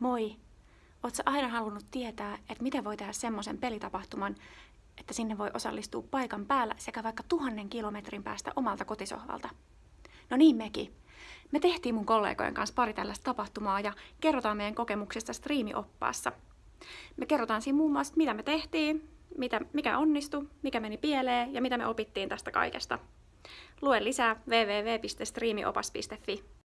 Moi! Oletko aina halunnut tietää, että miten voi tehdä semmoisen pelitapahtuman, että sinne voi osallistua paikan päällä sekä vaikka tuhannen kilometrin päästä omalta kotisohvalta? No niin mekin. Me tehtiin mun kollegojen kanssa pari tällaista tapahtumaa ja kerrotaan meidän kokemuksista striimioppaassa. Me kerrotaan siinä muun muassa, mitä me tehtiin, mitä, mikä onnistui, mikä meni pieleen ja mitä me opittiin tästä kaikesta. Lue lisää www.streamiopas.fi.